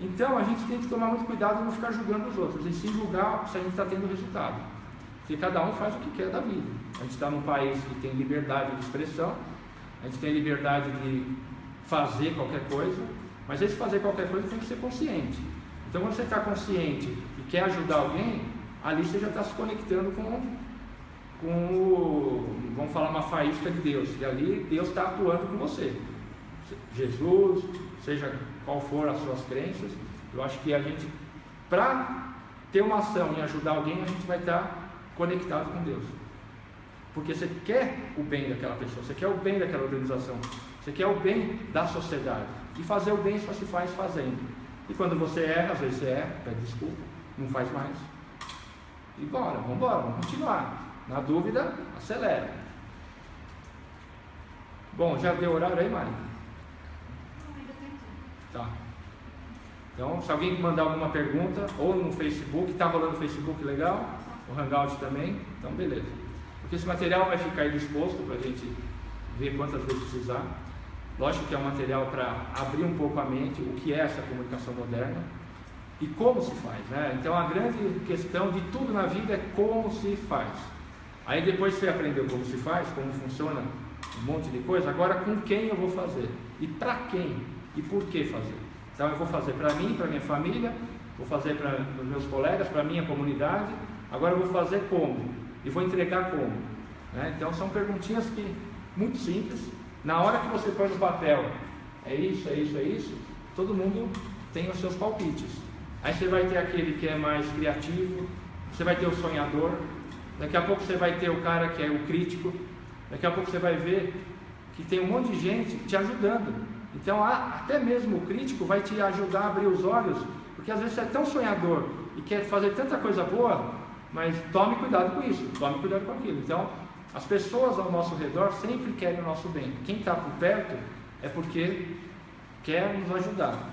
Então a gente tem que tomar muito cuidado não ficar julgando os outros, e sim julgar se a gente está tendo resultado. Porque cada um faz o que quer da vida. A gente está num país que tem liberdade de expressão, a gente tem liberdade de fazer qualquer coisa, mas esse fazer qualquer coisa tem que ser consciente. Então, quando você está consciente e quer ajudar alguém, ali você já está se conectando com, com o, vamos falar, uma faísca de Deus, e ali Deus está atuando com você. Jesus, seja qual for as suas crenças, eu acho que a gente, para ter uma ação e ajudar alguém, a gente vai estar tá conectado com Deus. Porque você quer o bem daquela pessoa, você quer o bem daquela organização, você quer o bem da sociedade. E fazer o bem só se faz fazendo. E quando você erra, às vezes você erra, pede desculpa, não faz mais. E bora, vamos embora, vamos continuar. Na dúvida, acelera. Bom, já deu horário aí, Mari? Tá. Então, se alguém mandar alguma pergunta, ou no Facebook, está rolando no Facebook legal, o Hangout também, então beleza. Porque esse material vai ficar aí disposto para a gente ver quantas vezes precisar. Lógico que é um material para abrir um pouco a mente o que é essa comunicação moderna e como se faz. Né? Então a grande questão de tudo na vida é como se faz. Aí depois você aprendeu como se faz, como funciona um monte de coisa, agora com quem eu vou fazer? E para quem? E por que fazer? Então eu vou fazer para mim, para minha família, vou fazer para os meus colegas, para minha comunidade, agora eu vou fazer como? E vou entregar como? Né? Então são perguntinhas que muito simples. Na hora que você põe no papel, é isso, é isso, é isso, todo mundo tem os seus palpites. Aí você vai ter aquele que é mais criativo, você vai ter o sonhador, daqui a pouco você vai ter o cara que é o crítico, daqui a pouco você vai ver que tem um monte de gente te ajudando. Então, até mesmo o crítico vai te ajudar a abrir os olhos, porque às vezes você é tão sonhador e quer fazer tanta coisa boa, mas tome cuidado com isso, tome cuidado com aquilo. Então, as pessoas ao nosso redor sempre querem o nosso bem. Quem está por perto é porque quer nos ajudar.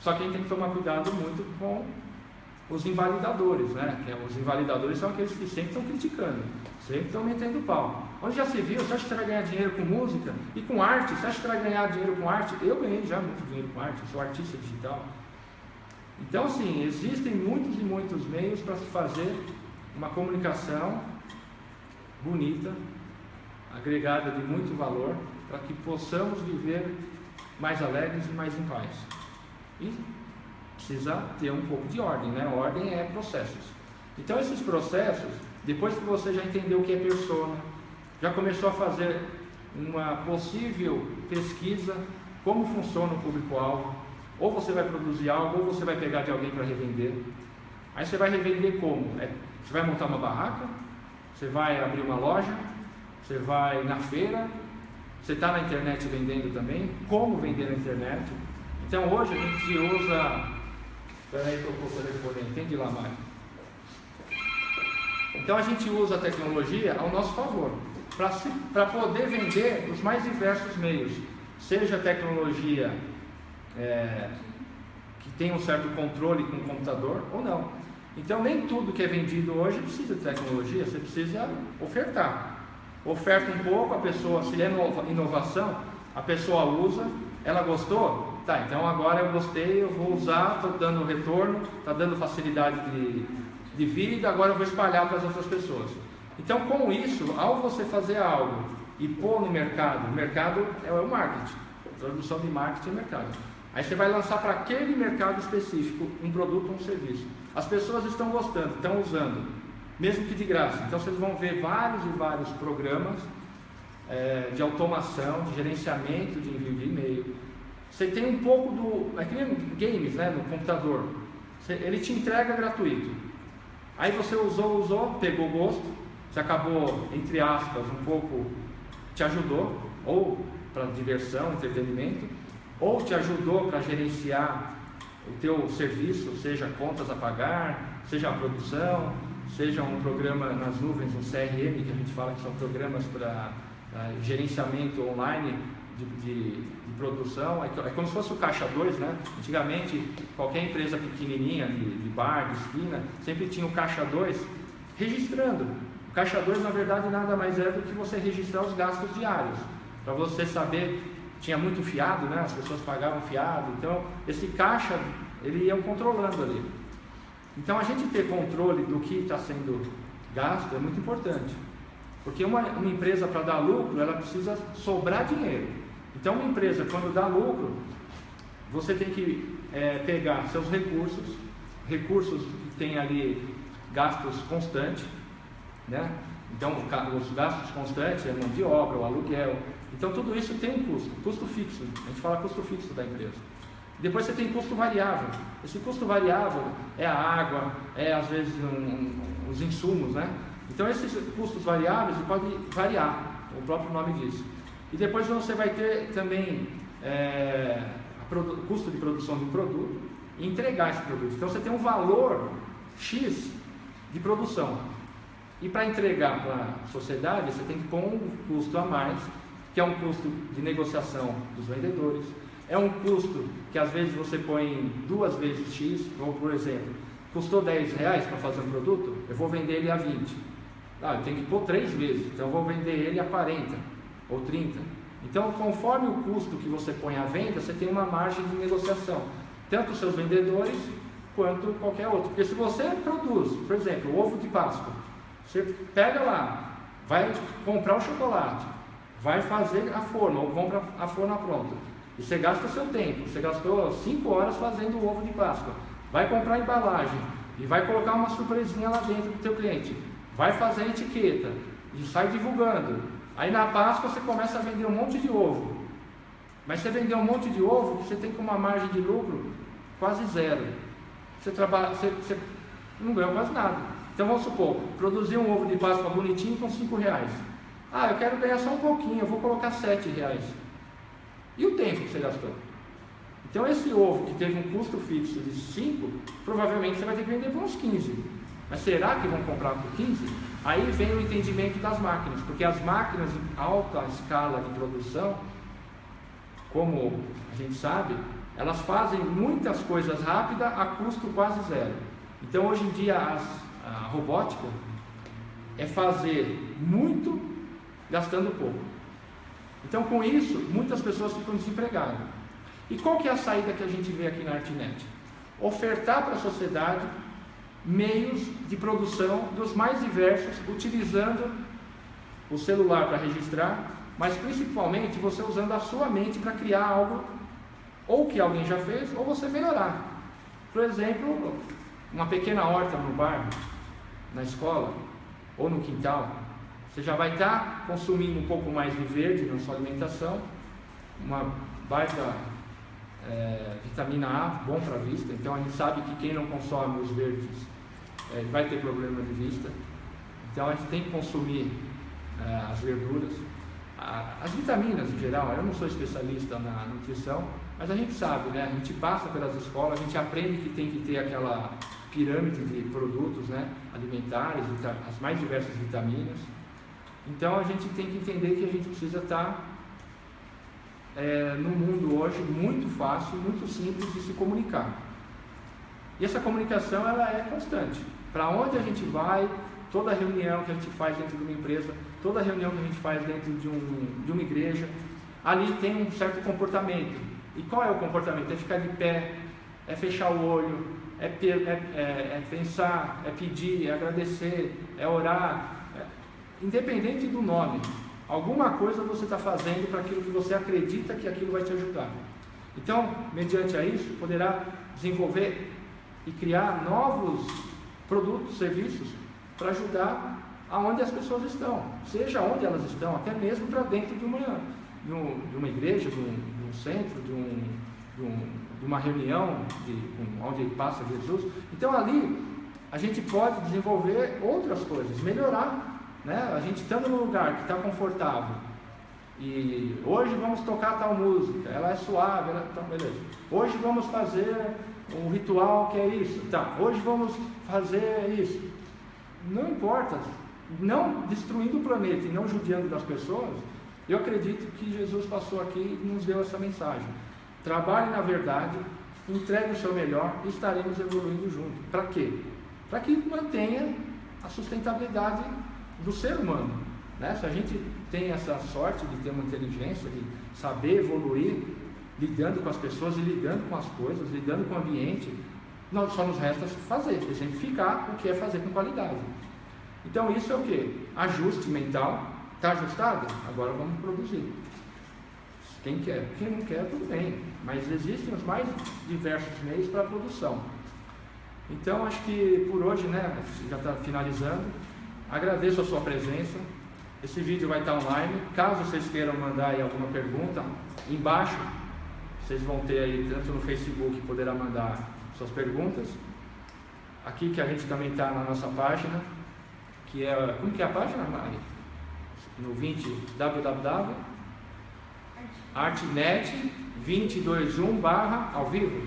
Só que a gente tem que tomar cuidado muito com os invalidadores, né? É, os invalidadores são aqueles que sempre estão criticando, sempre estão metendo pau. Onde já se viu, você acha que vai ganhar dinheiro com música e com arte? Você acha que vai ganhar dinheiro com arte? Eu ganhei já muito dinheiro com arte, sou artista digital. Então, assim, existem muitos e muitos meios para se fazer uma comunicação bonita, agregada de muito valor, para que possamos viver mais alegres e mais em paz. E precisa ter um pouco de ordem, né? Ordem é processos. Então, esses processos, depois que você já entendeu o que é persona, já começou a fazer uma possível pesquisa, como funciona o público-alvo, ou você vai produzir algo, ou você vai pegar de alguém para revender. Aí você vai revender como? É, você vai montar uma barraca, você vai abrir uma loja, você vai na feira, você está na internet vendendo também, como vender na internet. Então hoje a gente usa. Espera aí que eu vou telefone, entende lá mais. Então a gente usa a tecnologia ao nosso favor para poder vender os mais diversos meios, seja tecnologia é, que tem um certo controle com o computador ou não. Então nem tudo que é vendido hoje precisa de tecnologia, você precisa ofertar. Oferta um pouco, a pessoa, se é inovação, a pessoa usa, ela gostou, tá, então agora eu gostei, eu vou usar, estou dando retorno, está dando facilidade de, de vida, agora eu vou espalhar para as outras pessoas. Então, com isso, ao você fazer algo e pôr no mercado, o mercado é o marketing, tradução de marketing é mercado. Aí você vai lançar para aquele mercado específico um produto ou um serviço. As pessoas estão gostando, estão usando, mesmo que de graça. Então vocês vão ver vários e vários programas é, de automação, de gerenciamento de envio de e-mail. Você tem um pouco do. É que nem games né, no computador. Você, ele te entrega gratuito. Aí você usou, usou, pegou gosto, se acabou, entre aspas, um pouco, te ajudou, ou para diversão, entretenimento, ou te ajudou para gerenciar o teu serviço, seja contas a pagar, seja a produção, seja um programa nas nuvens, um CRM, que a gente fala que são programas para gerenciamento online de, de, de produção, é, é, como se fosse o caixa 2, né? Antigamente, qualquer empresa pequenininha, de, de bar, de esquina, sempre tinha o caixa 2 registrando. Caixa 2, na verdade, nada mais é do que você registrar os gastos diários, para você saber, tinha muito fiado, né? as pessoas pagavam fiado, então esse caixa, ele ia controlando ali. Então a gente ter controle do que está sendo gasto é muito importante, porque uma, uma empresa para dar lucro, ela precisa sobrar dinheiro. Então uma empresa, quando dá lucro, você tem que é, pegar seus recursos, recursos que tem ali gastos constantes, né? Então, os gastos constantes é mão de obra, o aluguel. Então, tudo isso tem um custo, custo fixo. A gente fala custo fixo da empresa. Depois você tem custo variável. Esse custo variável é a água, é às vezes um, um, os insumos, né? Então, esses custos variáveis podem variar, o próprio nome diz. E depois você vai ter também é, custo de produção um produto e entregar esse produto. Então, você tem um valor X de produção. E para entregar para a sociedade, você tem que pôr um custo a mais, que é um custo de negociação dos vendedores, é um custo que às vezes você põe duas vezes X, ou por exemplo, custou 10 reais para fazer um produto, eu vou vender ele a 20. Ah, eu tenho que pôr três vezes, então eu vou vender ele a 40 ou 30. Então, conforme o custo que você põe à venda, você tem uma margem de negociação, tanto os seus vendedores quanto qualquer outro. Porque se você produz, por exemplo, ovo de Páscoa, você pega lá, vai comprar o chocolate, vai fazer a forma, ou compra a forma pronta. E você gasta seu tempo. Você gastou 5 horas fazendo o ovo de Páscoa. vai comprar embalagem e vai colocar uma surpresinha lá dentro do teu cliente, vai fazer a etiqueta e sai divulgando. Aí na Páscoa você começa a vender um monte de ovo. Mas você vender um monte de ovo, você tem com uma margem de lucro quase zero. Você trabalha, você, você não ganha quase nada. Então vamos supor, produzir um ovo de Páscoa bonitinho com 5 reais. Ah, eu quero ganhar só um pouquinho, eu vou colocar 7 reais. E o tempo que você gastou? Então esse ovo que teve um custo fixo de 5, provavelmente você vai ter que vender por uns 15. Mas será que vão comprar por 15? Aí vem o entendimento das máquinas, porque as máquinas em alta escala de produção, como a gente sabe, elas fazem muitas coisas rápidas a custo quase zero. Então hoje em dia as, a robótica é fazer muito gastando pouco. Então com isso muitas pessoas ficam desempregadas. E qual que é a saída que a gente vê aqui na Artnet? Ofertar para a sociedade meios de produção dos mais diversos, utilizando o celular para registrar, mas principalmente você usando a sua mente para criar algo ou que alguém já fez ou você melhorar. Por exemplo, uma pequena horta no bairro, na escola ou no quintal, você já vai estar consumindo um pouco mais de verde na sua alimentação, uma baita é, vitamina A, bom para a vista. Então a gente sabe que quem não consome os verdes é, vai ter problema de vista. Então a gente tem que consumir é, as verduras, a, as vitaminas em geral. Eu não sou especialista na nutrição, mas a gente sabe, né? A gente passa pelas escolas, a gente aprende que tem que ter aquela pirâmide de produtos né, alimentares, as mais diversas vitaminas. Então a gente tem que entender que a gente precisa estar é, no mundo hoje muito fácil, muito simples de se comunicar. E essa comunicação ela é constante. Para onde a gente vai, toda reunião que a gente faz dentro de uma empresa, toda reunião que a gente faz dentro de, um, de uma igreja, ali tem um certo comportamento. E qual é o comportamento? É ficar de pé, é fechar o olho, é, é, é, é pensar, é pedir, é agradecer, é orar. Independente do nome, alguma coisa você está fazendo para aquilo que você acredita que aquilo vai te ajudar. Então, mediante a isso, poderá desenvolver e criar novos produtos, serviços para ajudar aonde as pessoas estão, seja onde elas estão, até mesmo para dentro de uma, de, um, de, uma igreja, de um, de um centro, de, um, de, uma reunião de, onde passa Jesus. Então ali a gente pode desenvolver outras coisas, melhorar. Né? A gente estando no lugar que está confortável e hoje vamos tocar tal música, ela é suave, ela, então beleza. Hoje vamos fazer um ritual que é isso. Tá, hoje vamos fazer isso. Não importa, não destruindo o planeta e não judiando das pessoas, eu acredito que Jesus passou aqui e nos deu essa mensagem. Trabalhe na verdade, entregue o seu melhor e estaremos evoluindo juntos. Para quê? Para que mantenha a sustentabilidade do ser humano. Né? Se a gente tem essa sorte de ter uma inteligência, de saber evoluir, lidando com as pessoas e lidando com as coisas, lidando com o ambiente, nós só nos resta fazer, exemplificar o que é fazer com qualidade. Então isso é o que? Ajuste mental. Está ajustado? Agora vamos produzir. Quem quer? Quem não quer, tudo bem. Mas existem os mais diversos meios para a produção. Então acho que por hoje, né, já está finalizando. Agradeço a sua presença. Esse vídeo vai estar online. Caso vocês queiram mandar aí alguma pergunta, embaixo vocês vão ter aí, tanto no Facebook, poderá mandar suas perguntas. Aqui que a gente também está na nossa página, que é. Como que é a página, Mari? No 20 www artnet 221 barra ao vivo.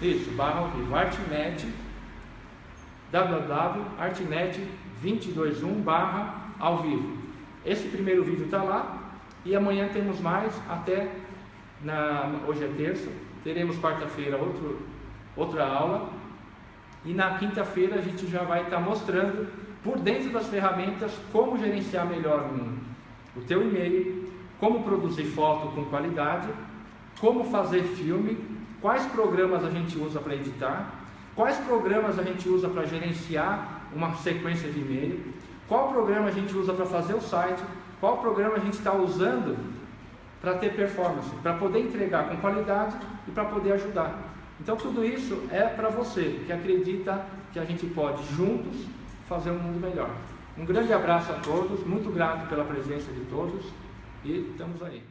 Isso, barra ao vivo. Artnet www.artnet 221 barra ao vivo. Esse primeiro vídeo está lá e amanhã temos mais até na, hoje é terça, teremos quarta-feira outra aula e na quinta-feira a gente já vai estar tá mostrando por dentro das ferramentas como gerenciar melhor o teu e-mail, como produzir foto com qualidade, como fazer filme, quais programas a gente usa para editar, quais programas a gente usa para gerenciar uma sequência de e-mail, qual programa a gente usa para fazer o site, qual programa a gente está usando para ter performance, para poder entregar com qualidade e para poder ajudar. Então tudo isso é para você que acredita que a gente pode juntos fazer um mundo melhor. Um grande abraço a todos, muito grato pela presença de todos e estamos aí.